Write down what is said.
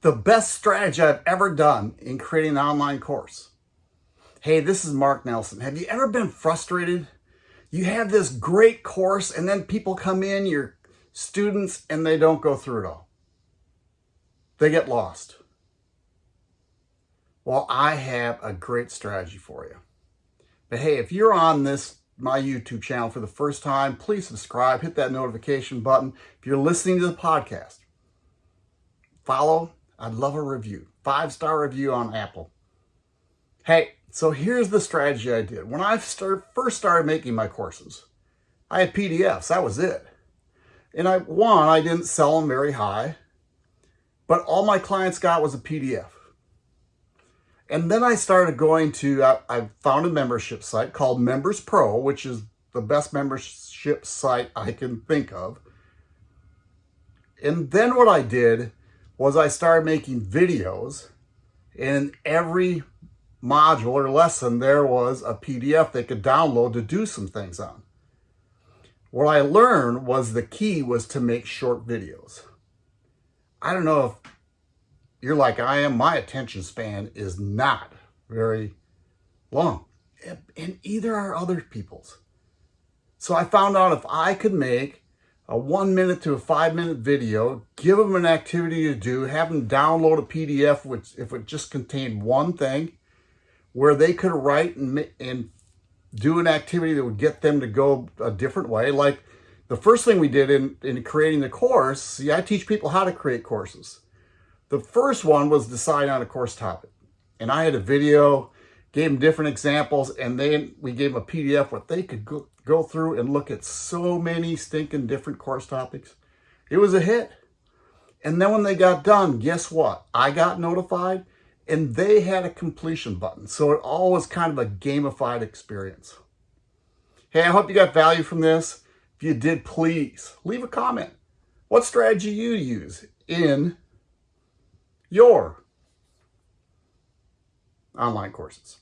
the best strategy I've ever done in creating an online course. Hey, this is Mark Nelson. Have you ever been frustrated? You have this great course and then people come in, your students, and they don't go through it all. They get lost. Well, I have a great strategy for you. But hey, if you're on this my YouTube channel for the first time, please subscribe, hit that notification button. If you're listening to the podcast, follow. I'd love a review. Five-star review on Apple. Hey, so here's the strategy I did. When I start, first started making my courses, I had PDFs. That was it. And I, one, I didn't sell them very high, but all my clients got was a PDF. And then I started going to, I, I found a membership site called MemberPress, which is the best membership site I can think of. And then what I did was I started making videos and every module or lesson there was a PDF they could download to do some things on. What I learned was the key was to make short videos. I don't know if you're like I am, my attention span is not very long. And either are other people's. So I found out if I could make a one minute to a five minute video, give them an activity to do, have them download a PDF, which if it just contained one thing, where they could write and, and do an activity that would get them to go a different way. Like the first thing we did in, in creating the course, see, I teach people how to create courses. The first one was decide on a course topic. And I had a video, gave them different examples, and then we gave them a PDF what they could go, go through and look at so many stinking different course topics. It was a hit. And then when they got done, guess what? I got notified and they had a completion button. So it all was kind of a gamified experience. Hey, I hope you got value from this. If you did, please leave a comment. What strategy you use in your online courses.